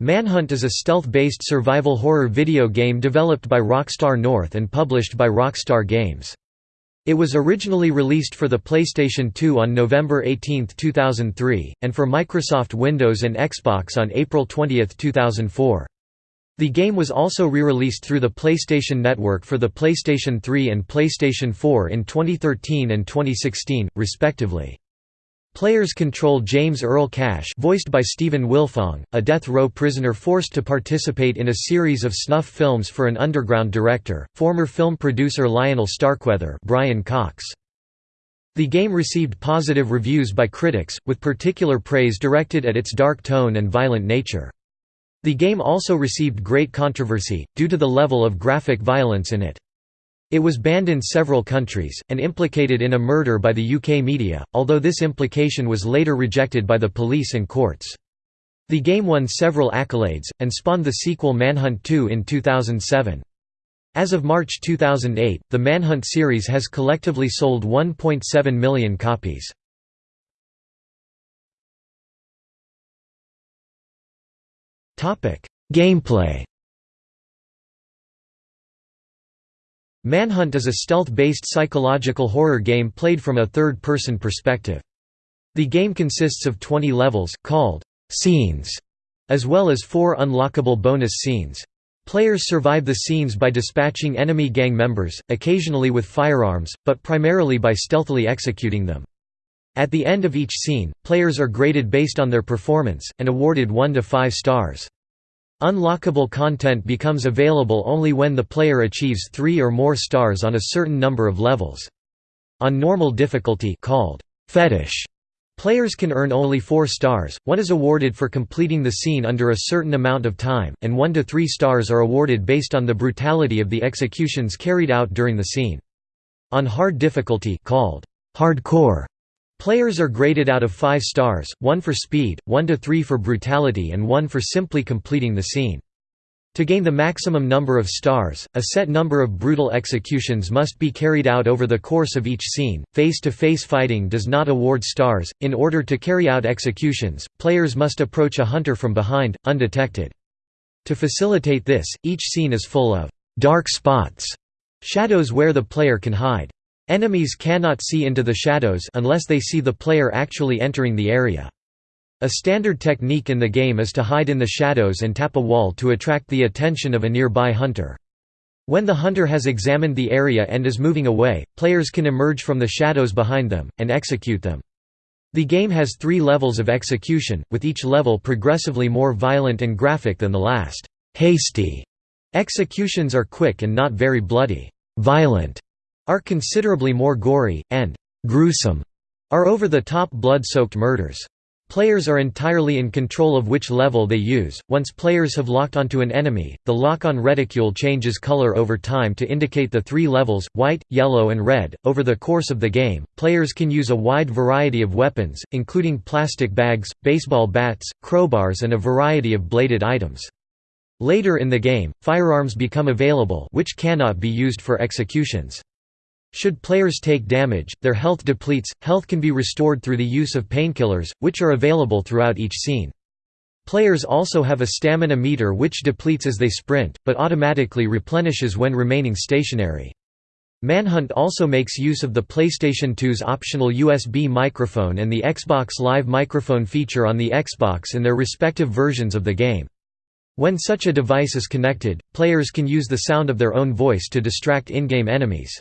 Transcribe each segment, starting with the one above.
Manhunt is a stealth-based survival horror video game developed by Rockstar North and published by Rockstar Games. It was originally released for the PlayStation 2 on November 18, 2003, and for Microsoft Windows and Xbox on April 20, 2004. The game was also re-released through the PlayStation Network for the PlayStation 3 and PlayStation 4 in 2013 and 2016, respectively. Players control James Earl Cash voiced by Stephen Wilfong, a death row prisoner forced to participate in a series of snuff films for an underground director, former film producer Lionel Starkweather Brian Cox. The game received positive reviews by critics, with particular praise directed at its dark tone and violent nature. The game also received great controversy, due to the level of graphic violence in it. It was banned in several countries, and implicated in a murder by the UK media, although this implication was later rejected by the police and courts. The game won several accolades, and spawned the sequel Manhunt 2 in 2007. As of March 2008, the Manhunt series has collectively sold 1.7 million copies. Gameplay Manhunt is a stealth-based psychological horror game played from a third-person perspective. The game consists of 20 levels, called «scenes», as well as four unlockable bonus scenes. Players survive the scenes by dispatching enemy gang members, occasionally with firearms, but primarily by stealthily executing them. At the end of each scene, players are graded based on their performance, and awarded 1 to 5 stars. Unlockable content becomes available only when the player achieves three or more stars on a certain number of levels. On normal difficulty called fetish, players can earn only four stars, one is awarded for completing the scene under a certain amount of time, and one to three stars are awarded based on the brutality of the executions carried out during the scene. On hard difficulty called hardcore, Players are graded out of 5 stars, 1 for speed, 1 to 3 for brutality and 1 for simply completing the scene. To gain the maximum number of stars, a set number of brutal executions must be carried out over the course of each scene. Face to face fighting does not award stars. In order to carry out executions, players must approach a hunter from behind, undetected. To facilitate this, each scene is full of dark spots, shadows where the player can hide. Enemies cannot see into the shadows unless they see the player actually entering the area. A standard technique in the game is to hide in the shadows and tap a wall to attract the attention of a nearby hunter. When the hunter has examined the area and is moving away, players can emerge from the shadows behind them, and execute them. The game has three levels of execution, with each level progressively more violent and graphic than the last. Hasty executions are quick and not very bloody. Violent are considerably more gory, and gruesome are over-the-top blood-soaked murders. Players are entirely in control of which level they use. Once players have locked onto an enemy, the lock-on reticule changes color over time to indicate the three levels white, yellow, and red. Over the course of the game, players can use a wide variety of weapons, including plastic bags, baseball bats, crowbars, and a variety of bladed items. Later in the game, firearms become available, which cannot be used for executions. Should players take damage, their health depletes. Health can be restored through the use of painkillers, which are available throughout each scene. Players also have a stamina meter which depletes as they sprint, but automatically replenishes when remaining stationary. Manhunt also makes use of the PlayStation 2's optional USB microphone and the Xbox Live microphone feature on the Xbox in their respective versions of the game. When such a device is connected, players can use the sound of their own voice to distract in-game enemies.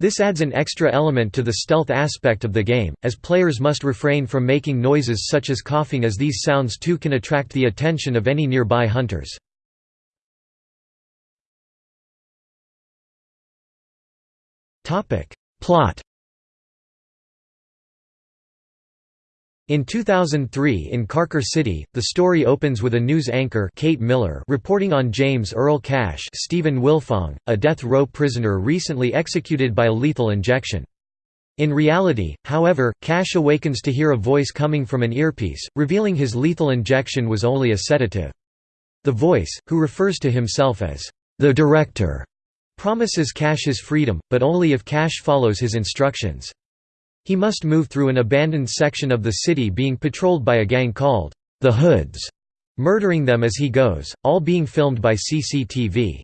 This adds an extra element to the stealth aspect of the game, as players must refrain from making noises such as coughing as these sounds too can attract the attention of any nearby hunters. Plot In 2003 in Carcer City, the story opens with a news anchor Kate Miller reporting on James Earl Cash Stephen Wilfong, a death row prisoner recently executed by a lethal injection. In reality, however, Cash awakens to hear a voice coming from an earpiece, revealing his lethal injection was only a sedative. The voice, who refers to himself as the director, promises Cash his freedom, but only if Cash follows his instructions. He must move through an abandoned section of the city being patrolled by a gang called the Hoods. murdering them as he goes, all being filmed by CCTV.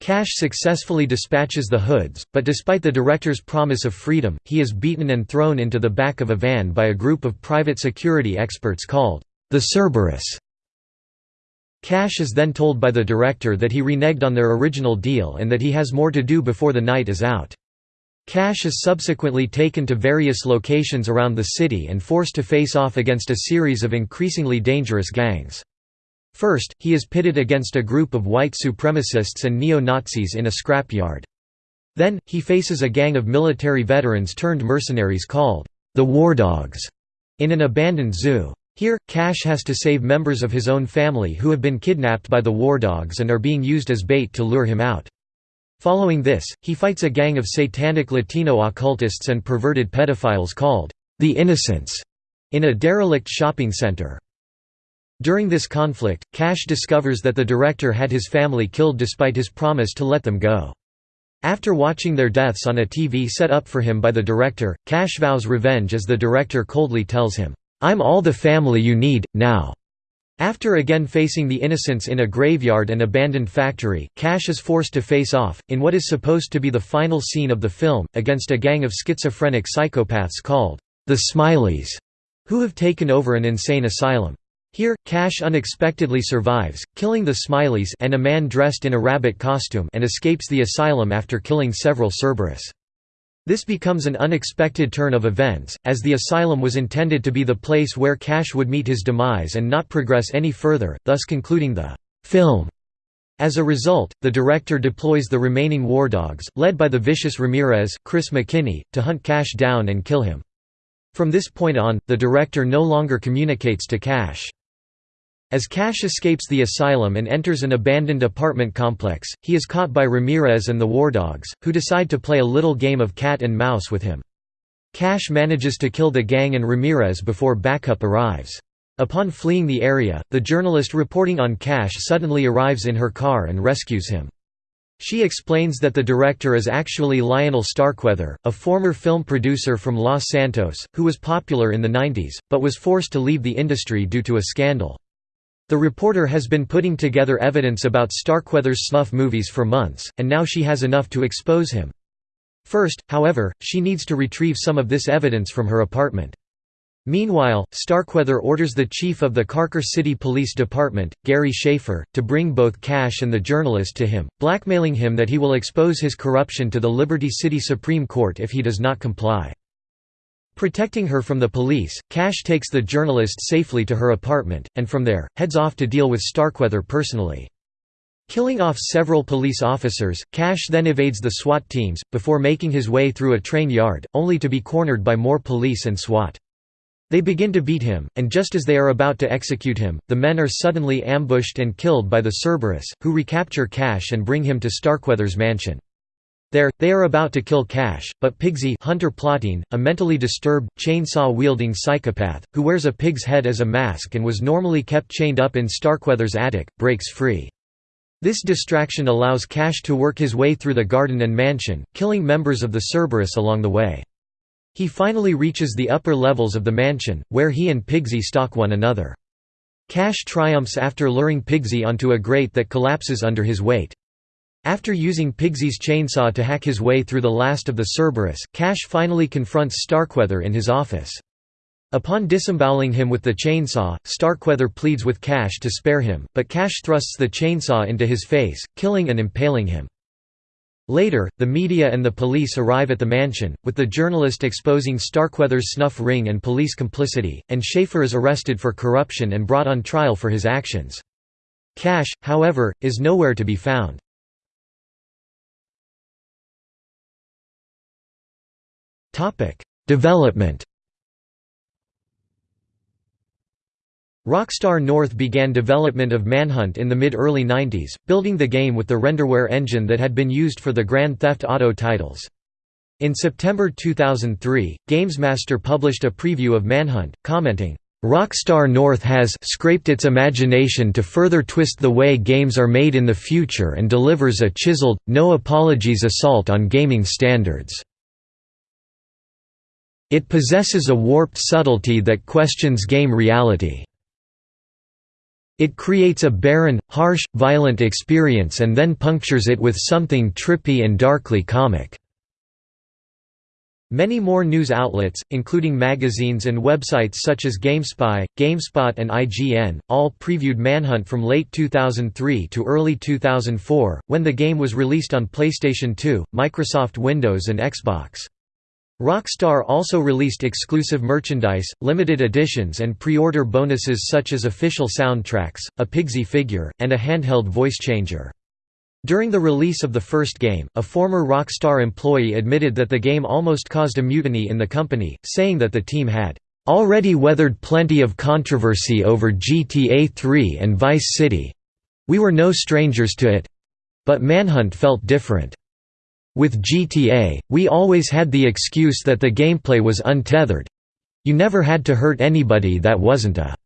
Cash successfully dispatches the hoods, but despite the director's promise of freedom, he is beaten and thrown into the back of a van by a group of private security experts called the Cerberus. Cash is then told by the director that he reneged on their original deal and that he has more to do before the night is out. Cash is subsequently taken to various locations around the city and forced to face off against a series of increasingly dangerous gangs. First, he is pitted against a group of white supremacists and neo-Nazis in a scrapyard. Then, he faces a gang of military veterans turned mercenaries called the War Dogs in an abandoned zoo. Here, Cash has to save members of his own family who have been kidnapped by the War Dogs and are being used as bait to lure him out. Following this, he fights a gang of satanic Latino occultists and perverted pedophiles called the Innocents in a derelict shopping center. During this conflict, Cash discovers that the director had his family killed despite his promise to let them go. After watching their deaths on a TV set up for him by the director, Cash vows revenge as the director coldly tells him, "'I'm all the family you need, now." After again facing the innocents in a graveyard and abandoned factory, Cash is forced to face off, in what is supposed to be the final scene of the film, against a gang of schizophrenic psychopaths called, the Smileys, who have taken over an insane asylum. Here, Cash unexpectedly survives, killing the Smileys and a man dressed in a rabbit costume and escapes the asylum after killing several Cerberus. This becomes an unexpected turn of events, as the asylum was intended to be the place where Cash would meet his demise and not progress any further, thus concluding the film. As a result, the director deploys the remaining war dogs, led by the vicious Ramirez, Chris McKinney, to hunt Cash down and kill him. From this point on, the director no longer communicates to Cash. As Cash escapes the asylum and enters an abandoned apartment complex, he is caught by Ramirez and the War Dogs, who decide to play a little game of cat and mouse with him. Cash manages to kill the gang and Ramirez before backup arrives. Upon fleeing the area, the journalist reporting on Cash suddenly arrives in her car and rescues him. She explains that the director is actually Lionel Starkweather, a former film producer from Los Santos, who was popular in the 90s, but was forced to leave the industry due to a scandal. The reporter has been putting together evidence about Starkweather's snuff movies for months, and now she has enough to expose him. First, however, she needs to retrieve some of this evidence from her apartment. Meanwhile, Starkweather orders the chief of the Carcer City Police Department, Gary Schaefer, to bring both Cash and the journalist to him, blackmailing him that he will expose his corruption to the Liberty City Supreme Court if he does not comply. Protecting her from the police, Cash takes the journalist safely to her apartment, and from there, heads off to deal with Starkweather personally. Killing off several police officers, Cash then evades the SWAT teams, before making his way through a train yard, only to be cornered by more police and SWAT. They begin to beat him, and just as they are about to execute him, the men are suddenly ambushed and killed by the Cerberus, who recapture Cash and bring him to Starkweather's mansion. There, they are about to kill Cash, but Piggsy Hunter Platin, a mentally disturbed, chainsaw-wielding psychopath, who wears a pig's head as a mask and was normally kept chained up in Starkweather's attic, breaks free. This distraction allows Cash to work his way through the garden and mansion, killing members of the Cerberus along the way. He finally reaches the upper levels of the mansion, where he and Piggsy stalk one another. Cash triumphs after luring Piggsy onto a grate that collapses under his weight. After using Piggsy's chainsaw to hack his way through the last of the Cerberus, Cash finally confronts Starkweather in his office. Upon disemboweling him with the chainsaw, Starkweather pleads with Cash to spare him, but Cash thrusts the chainsaw into his face, killing and impaling him. Later, the media and the police arrive at the mansion, with the journalist exposing Starkweather's snuff ring and police complicity, and Schaefer is arrested for corruption and brought on trial for his actions. Cash, however, is nowhere to be found. Development Rockstar North began development of Manhunt in the mid-early 90s, building the game with the renderware engine that had been used for the Grand Theft Auto titles. In September 2003, GamesMaster published a preview of Manhunt, commenting, Rockstar North has scraped its imagination to further twist the way games are made in the future and delivers a chiseled, no apologies assault on gaming standards. It possesses a warped subtlety that questions game reality. It creates a barren, harsh, violent experience and then punctures it with something trippy and darkly comic." Many more news outlets, including magazines and websites such as GameSpy, GameSpot and IGN, all previewed Manhunt from late 2003 to early 2004, when the game was released on PlayStation 2, Microsoft Windows and Xbox. Rockstar also released exclusive merchandise, limited editions and pre-order bonuses such as official soundtracks, a Piggsy figure, and a handheld voice changer. During the release of the first game, a former Rockstar employee admitted that the game almost caused a mutiny in the company, saying that the team had already weathered plenty of controversy over GTA 3 and Vice City. We were no strangers to it. But Manhunt felt different. With GTA, we always had the excuse that the gameplay was untethered. You never had to hurt anybody that wasn't a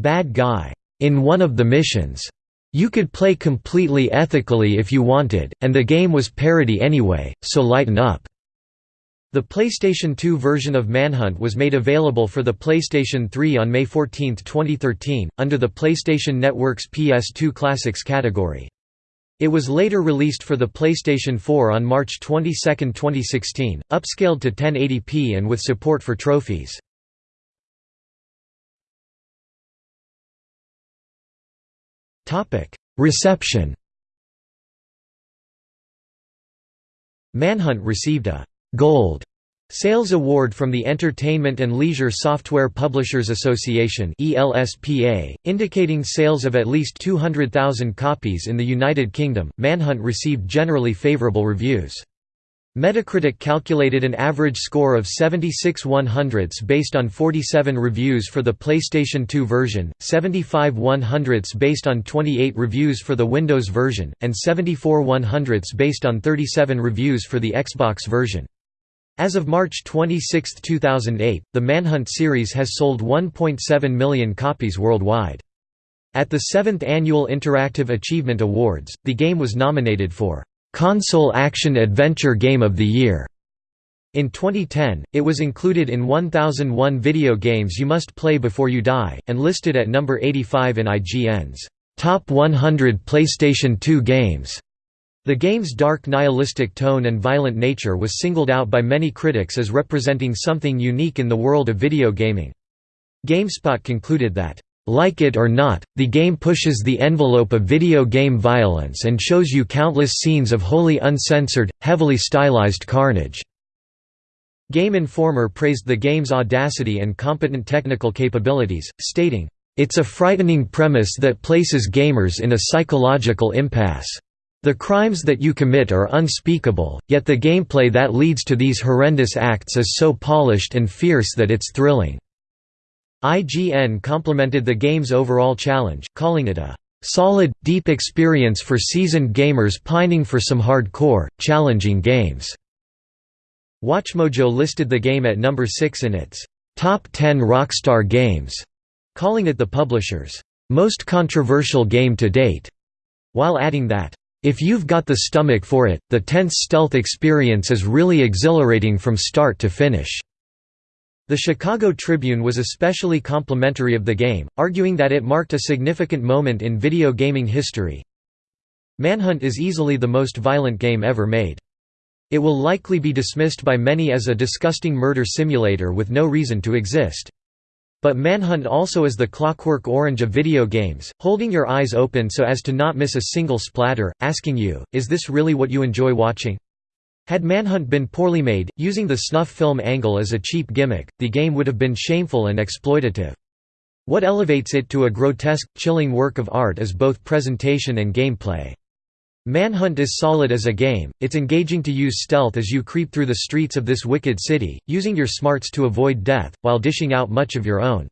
bad guy. In one of the missions, you could play completely ethically if you wanted, and the game was parody anyway, so lighten up. The PlayStation 2 version of Manhunt was made available for the PlayStation 3 on May 14, 2013, under the PlayStation Network's PS2 Classics category. It was later released for the PlayStation 4 on March 22, 2016, upscaled to 1080p and with support for trophies. Reception Manhunt received a «Gold» Sales Award from the Entertainment and Leisure Software Publishers Association indicating sales of at least 200,000 copies in the United Kingdom. Manhunt received generally favourable reviews. Metacritic calculated an average score of 76 100ths based on 47 reviews for the PlayStation 2 version, 75 100ths based on 28 reviews for the Windows version, and 74 100ths based on 37 reviews for the Xbox version. As of March 26, 2008, the Manhunt series has sold 1.7 million copies worldwide. At the 7th Annual Interactive Achievement Awards, the game was nominated for Console Action Adventure Game of the Year. In 2010, it was included in 1001 Video Games You Must Play Before You Die, and listed at number 85 in IGN's Top 100 PlayStation 2 Games. The game's dark nihilistic tone and violent nature was singled out by many critics as representing something unique in the world of video gaming. GameSpot concluded that, "...like it or not, the game pushes the envelope of video game violence and shows you countless scenes of wholly uncensored, heavily stylized carnage." Game Informer praised the game's audacity and competent technical capabilities, stating, "...it's a frightening premise that places gamers in a psychological impasse." The crimes that you commit are unspeakable, yet the gameplay that leads to these horrendous acts is so polished and fierce that it's thrilling." IGN complimented the game's overall challenge, calling it a "...solid, deep experience for seasoned gamers pining for some hardcore, challenging games." WatchMojo listed the game at number 6 in its "...top 10 Rockstar games", calling it the publisher's "...most controversial game to date", while adding that if you've got the stomach for it, the tense stealth experience is really exhilarating from start to finish." The Chicago Tribune was especially complimentary of the game, arguing that it marked a significant moment in video gaming history. Manhunt is easily the most violent game ever made. It will likely be dismissed by many as a disgusting murder simulator with no reason to exist. But Manhunt also is the clockwork orange of video games, holding your eyes open so as to not miss a single splatter, asking you, is this really what you enjoy watching? Had Manhunt been poorly made, using the snuff film angle as a cheap gimmick, the game would have been shameful and exploitative. What elevates it to a grotesque, chilling work of art is both presentation and gameplay. Manhunt is solid as a game, it's engaging to use stealth as you creep through the streets of this wicked city, using your smarts to avoid death, while dishing out much of your own.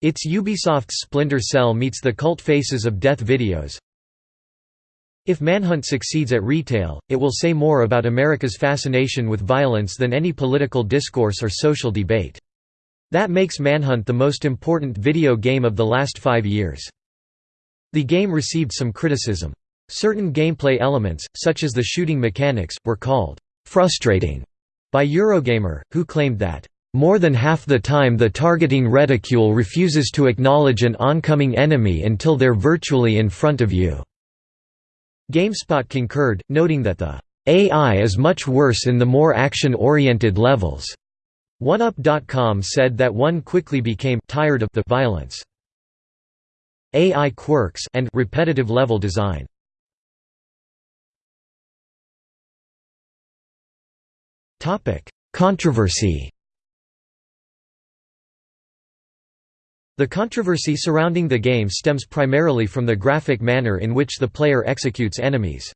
It's Ubisoft's Splinter Cell meets the cult faces of death videos. If Manhunt succeeds at retail, it will say more about America's fascination with violence than any political discourse or social debate. That makes Manhunt the most important video game of the last five years. The game received some criticism. Certain gameplay elements, such as the shooting mechanics, were called frustrating by Eurogamer, who claimed that More than half the time the targeting reticule refuses to acknowledge an oncoming enemy until they're virtually in front of you." GameSpot concurred, noting that the AI is much worse in the more action-oriented levels. OneUp.com said that one quickly became tired of the violence. AI quirks and repetitive level design. Controversy. The controversy surrounding the game stems primarily from the graphic manner in which the player executes enemies.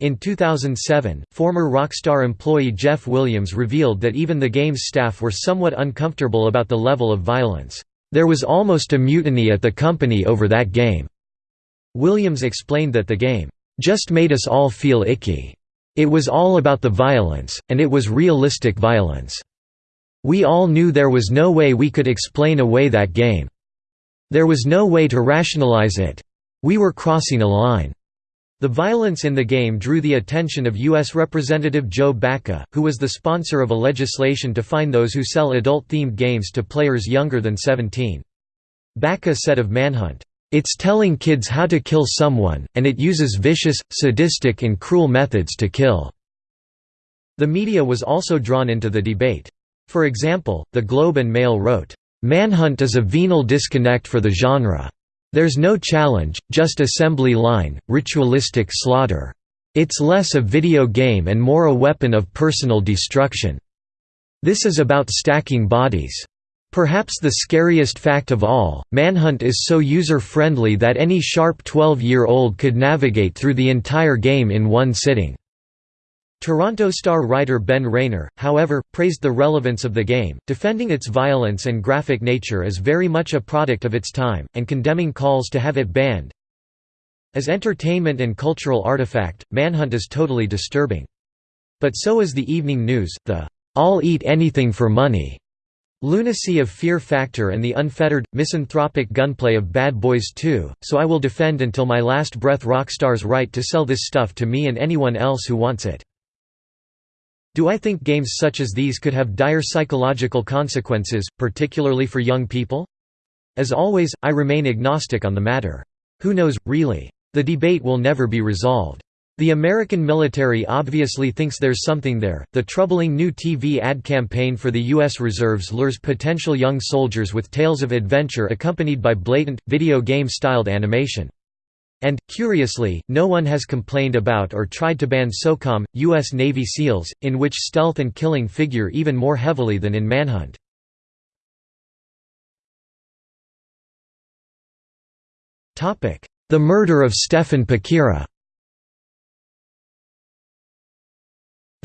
In 2007, former Rockstar employee Jeff Williams revealed that even the game's staff were somewhat uncomfortable about the level of violence. There was almost a mutiny at the company over that game. Williams explained that the game, just made us all feel icky. It was all about the violence, and it was realistic violence. We all knew there was no way we could explain away that game. There was no way to rationalize it. We were crossing a line. The violence in the game drew the attention of U.S. Representative Joe Baca, who was the sponsor of a legislation to fine those who sell adult-themed games to players younger than 17. Baca said of Manhunt, "...it's telling kids how to kill someone, and it uses vicious, sadistic and cruel methods to kill." The media was also drawn into the debate. For example, the Globe and Mail wrote, "...Manhunt is a venal disconnect for the genre." There's no challenge, just assembly line, ritualistic slaughter. It's less a video game and more a weapon of personal destruction. This is about stacking bodies. Perhaps the scariest fact of all, Manhunt is so user-friendly that any sharp 12-year-old could navigate through the entire game in one sitting. Toronto Star writer Ben Rayner, however, praised the relevance of the game, defending its violence and graphic nature as very much a product of its time, and condemning calls to have it banned. As entertainment and cultural artifact, Manhunt is totally disturbing. But so is the evening news, the "'I'll eat anything for money' lunacy of Fear Factor and the unfettered, misanthropic gunplay of Bad Boys 2, so I will defend until my last breath Rockstar's right to sell this stuff to me and anyone else who wants it. Do I think games such as these could have dire psychological consequences, particularly for young people? As always, I remain agnostic on the matter. Who knows, really? The debate will never be resolved. The American military obviously thinks there's something there. The troubling new TV ad campaign for the U.S. Reserves lures potential young soldiers with tales of adventure accompanied by blatant, video game styled animation. And, curiously, no one has complained about or tried to ban SOCOM, U.S. Navy SEALs, in which stealth and killing figure even more heavily than in Manhunt. The murder of Stefan Pakeerah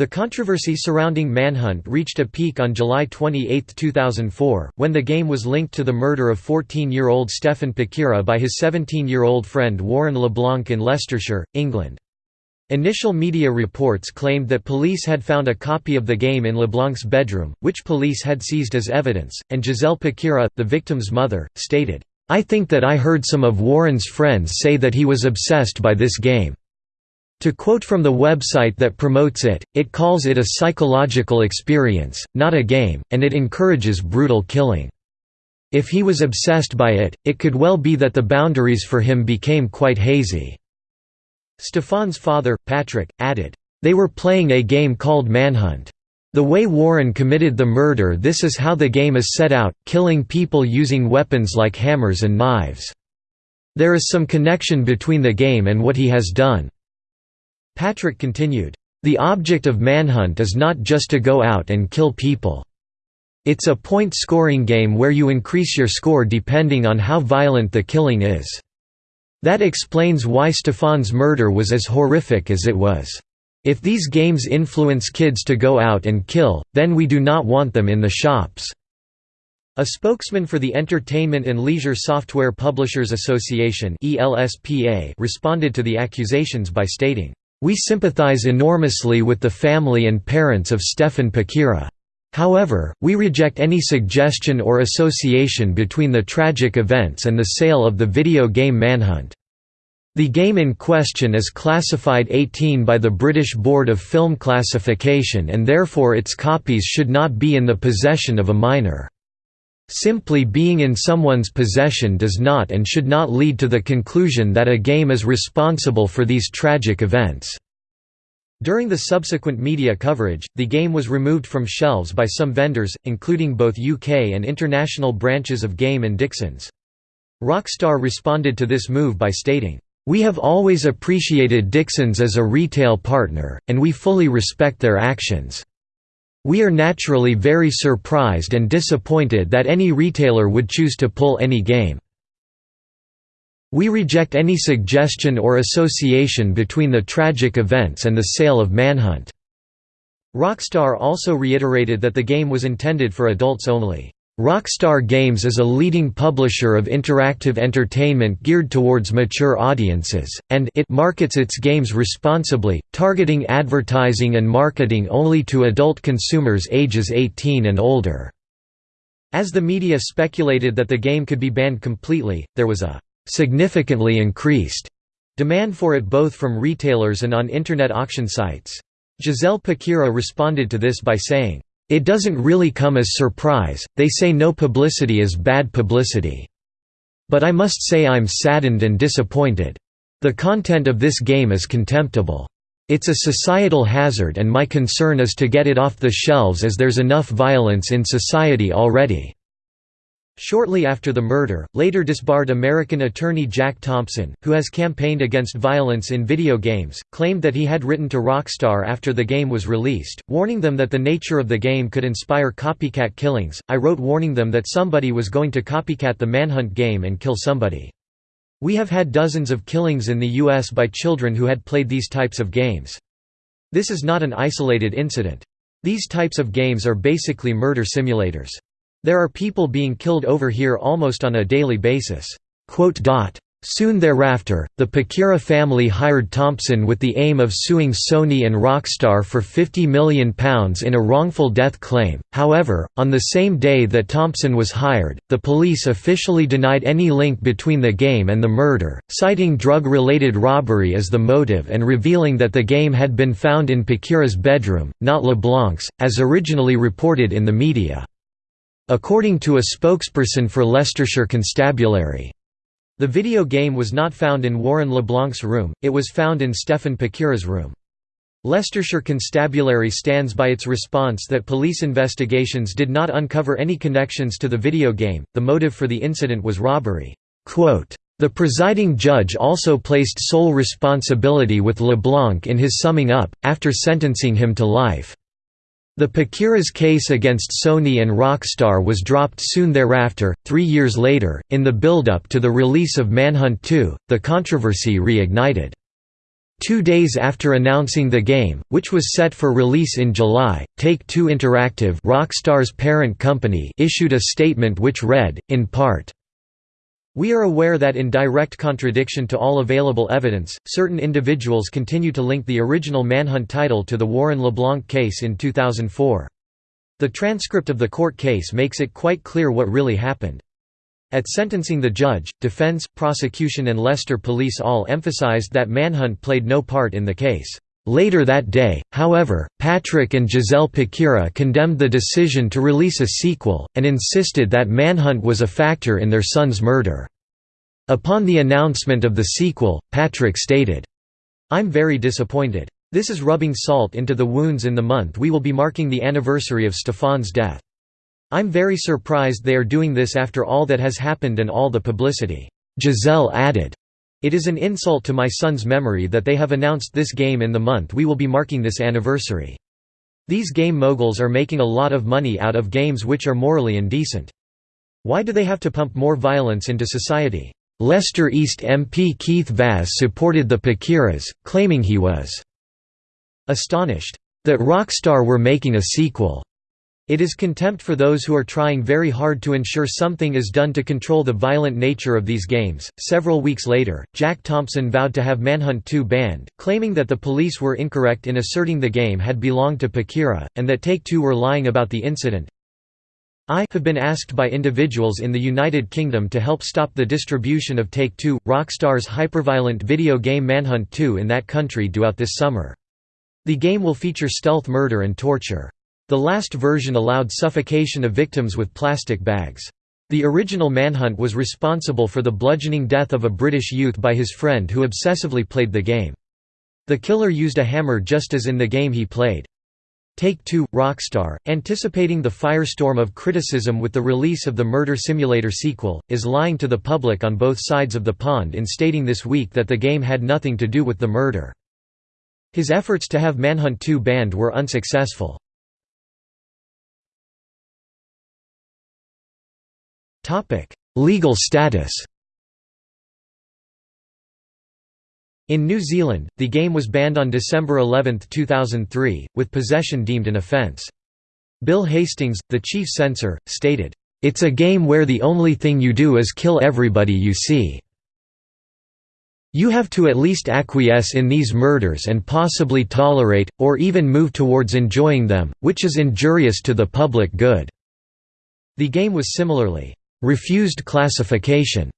The controversy surrounding Manhunt reached a peak on July 28, 2004, when the game was linked to the murder of 14-year-old Stefan Pakeerah by his 17-year-old friend Warren LeBlanc in Leicestershire, England. Initial media reports claimed that police had found a copy of the game in LeBlanc's bedroom, which police had seized as evidence, and Giselle Pakeerah, the victim's mother, stated, I think that I heard some of Warren's friends say that he was obsessed by this game. To quote from the website that promotes it, it calls it a psychological experience, not a game, and it encourages brutal killing. If he was obsessed by it, it could well be that the boundaries for him became quite hazy." Stefan's father, Patrick, added, "...they were playing a game called Manhunt. The way Warren committed the murder this is how the game is set out, killing people using weapons like hammers and knives. There is some connection between the game and what he has done." Patrick continued, "...the object of Manhunt is not just to go out and kill people. It's a point-scoring game where you increase your score depending on how violent the killing is. That explains why Stefan's murder was as horrific as it was. If these games influence kids to go out and kill, then we do not want them in the shops." A spokesman for the Entertainment and Leisure Software Publishers Association responded to the accusations by stating, we sympathize enormously with the family and parents of Stefan Pakeerah. However, we reject any suggestion or association between the tragic events and the sale of the video game Manhunt. The game in question is classified 18 by the British Board of Film Classification and therefore its copies should not be in the possession of a minor. Simply being in someone's possession does not and should not lead to the conclusion that a game is responsible for these tragic events. During the subsequent media coverage, the game was removed from shelves by some vendors, including both UK and international branches of Game and Dixons. Rockstar responded to this move by stating, "...we have always appreciated Dixons as a retail partner, and we fully respect their actions. We are naturally very surprised and disappointed that any retailer would choose to pull any game. We reject any suggestion or association between the tragic events and the sale of Manhunt." Rockstar also reiterated that the game was intended for adults only. Rockstar Games is a leading publisher of interactive entertainment geared towards mature audiences, and it markets its games responsibly, targeting advertising and marketing only to adult consumers ages 18 and older. As the media speculated that the game could be banned completely, there was a significantly increased demand for it both from retailers and on Internet auction sites. Giselle Pakeerah responded to this by saying, "...it doesn't really come as surprise, they say no publicity is bad publicity. But I must say I'm saddened and disappointed. The content of this game is contemptible. It's a societal hazard and my concern is to get it off the shelves as there's enough violence in society already." Shortly after the murder, later disbarred American attorney Jack Thompson, who has campaigned against violence in video games, claimed that he had written to Rockstar after the game was released, warning them that the nature of the game could inspire copycat killings. I wrote warning them that somebody was going to copycat the Manhunt game and kill somebody. We have had dozens of killings in the US by children who had played these types of games. This is not an isolated incident. These types of games are basically murder simulators. There are people being killed over here almost on a daily basis." Soon thereafter, the Pakeerah family hired Thompson with the aim of suing Sony and Rockstar for £50 million in a wrongful death claim. However, on the same day that Thompson was hired, the police officially denied any link between the game and the murder, citing drug related robbery as the motive and revealing that the game had been found in Pakeerah's bedroom, not LeBlanc's, as originally reported in the media. According to a spokesperson for Leicestershire Constabulary. The video game was not found in Warren LeBlanc's room, it was found in Stefan Pakeerah's room. Leicestershire Constabulary stands by its response that police investigations did not uncover any connections to the video game, the motive for the incident was robbery. The presiding judge also placed sole responsibility with LeBlanc in his summing up, after sentencing him to life. The Pakeerah's case against Sony and Rockstar was dropped soon thereafter. Three years later, in the build-up to the release of Manhunt 2, the controversy reignited. Two days after announcing the game, which was set for release in July, Take-Two Interactive Rockstar's parent company issued a statement which read, in part, we are aware that in direct contradiction to all available evidence, certain individuals continue to link the original Manhunt title to the Warren LeBlanc case in 2004. The transcript of the court case makes it quite clear what really happened. At sentencing the judge, defense, prosecution and Leicester police all emphasized that Manhunt played no part in the case. Later that day, however, Patrick and Giselle Pakeerah condemned the decision to release a sequel, and insisted that Manhunt was a factor in their son's murder. Upon the announcement of the sequel, Patrick stated, I'm very disappointed. This is rubbing salt into the wounds in the month we will be marking the anniversary of Stefan's death. I'm very surprised they are doing this after all that has happened and all the publicity." Giselle added, it is an insult to my son's memory that they have announced this game in the month we will be marking this anniversary. These game moguls are making a lot of money out of games which are morally indecent. Why do they have to pump more violence into society? Leicester East MP Keith Vaz supported the Pakeerahs, claiming he was astonished that Rockstar were making a sequel. It is contempt for those who are trying very hard to ensure something is done to control the violent nature of these games. Several weeks later, Jack Thompson vowed to have Manhunt 2 banned, claiming that the police were incorrect in asserting the game had belonged to Pakeerah, and that Take Two were lying about the incident. I have been asked by individuals in the United Kingdom to help stop the distribution of Take-Two, Rockstar's hyperviolent video game Manhunt 2 in that country due this summer. The game will feature stealth murder and torture. The last version allowed suffocation of victims with plastic bags. The original Manhunt was responsible for the bludgeoning death of a British youth by his friend who obsessively played the game. The killer used a hammer just as in the game he played. Take-Two, Rockstar, anticipating the firestorm of criticism with the release of the Murder Simulator sequel, is lying to the public on both sides of the pond in stating this week that the game had nothing to do with the murder. His efforts to have Manhunt 2 banned were unsuccessful. Legal status In New Zealand, the game was banned on December 11, 2003, with possession deemed an offence. Bill Hastings, the chief censor, stated, "...it's a game where the only thing you do is kill everybody you see. You have to at least acquiesce in these murders and possibly tolerate, or even move towards enjoying them, which is injurious to the public good." The game was similarly, "...refused classification."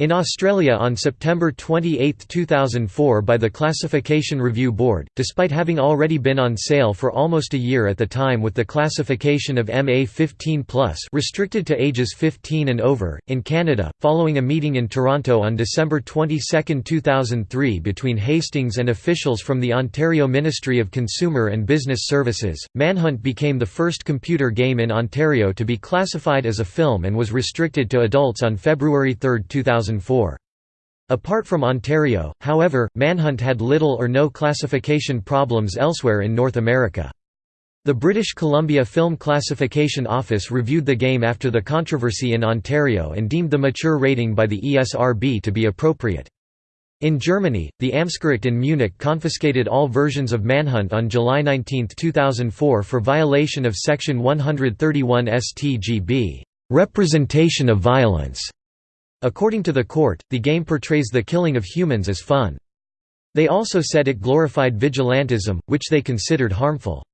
In Australia on September 28, 2004 by the Classification Review Board, despite having already been on sale for almost a year at the time with the classification of MA 15+, restricted to ages 15 and over. In Canada, following a meeting in Toronto on December 22, 2003 between Hastings and officials from the Ontario Ministry of Consumer and Business Services, Manhunt became the first computer game in Ontario to be classified as a film and was restricted to adults on February 3, 2000. 2004. Apart from Ontario, however, Manhunt had little or no classification problems elsewhere in North America. The British Columbia Film Classification Office reviewed the game after the controversy in Ontario and deemed the mature rating by the ESRB to be appropriate. In Germany, the Amtsgericht in Munich confiscated all versions of Manhunt on July 19, 2004 for violation of Section 131 StGB, "...representation of violence", According to the court, the game portrays the killing of humans as fun. They also said it glorified vigilantism, which they considered harmful.